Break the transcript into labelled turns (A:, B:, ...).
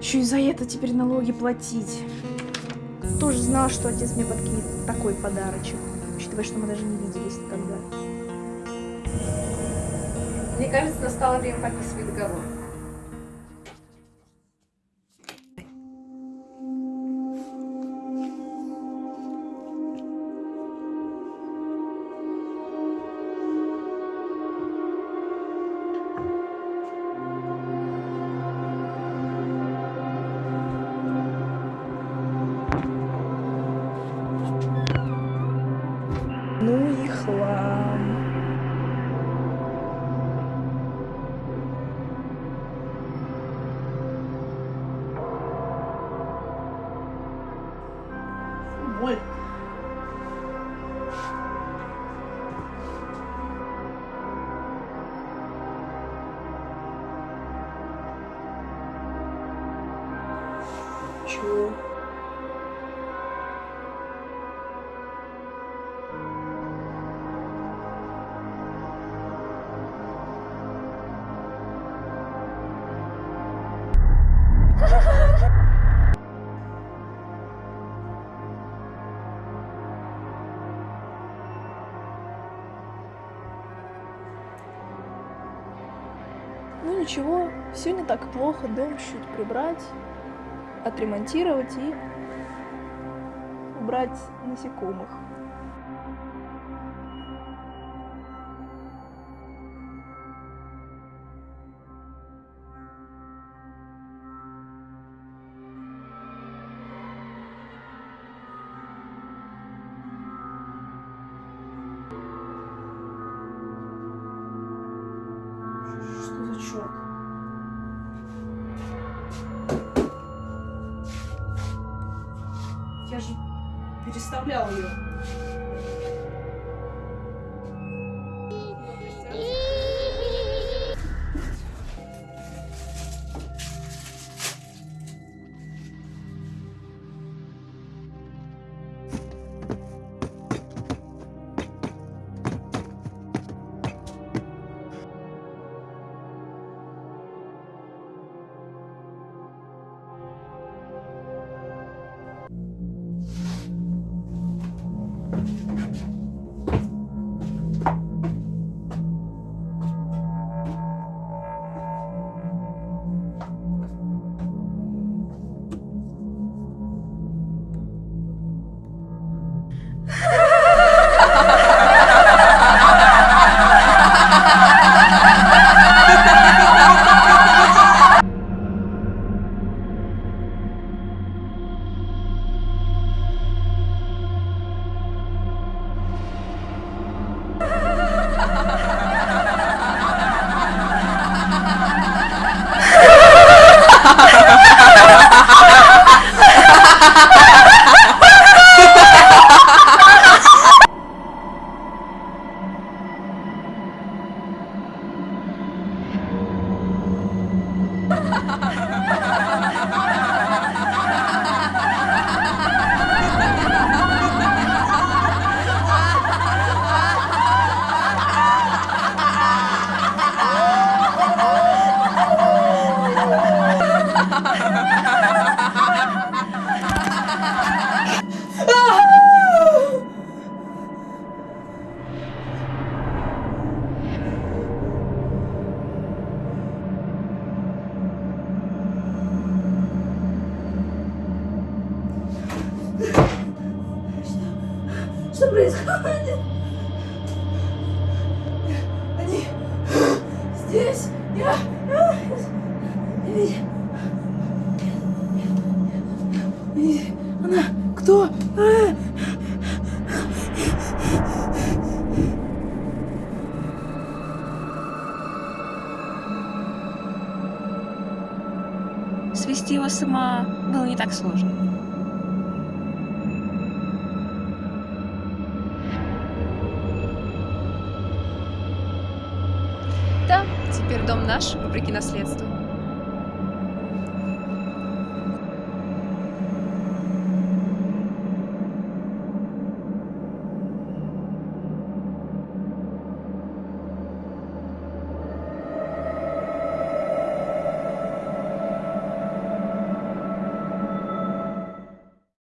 A: Еще и за это теперь налоги платить. Тоже знал, что отец мне подкинет такой подарочек. Учитывая, что мы даже не виделись тогда.
B: Мне кажется, настало время подписывать договор.
A: Чего? Ну ничего, все не так плохо, дом чуть прибрать, отремонтировать и убрать насекомых.
B: Что за черт? Я же переставлял ее. Что происходит? Они здесь. Я... И- Она... Кто? А!
C: Свести его с ума было не так сложно. Теперь дом наш, вопреки наследству.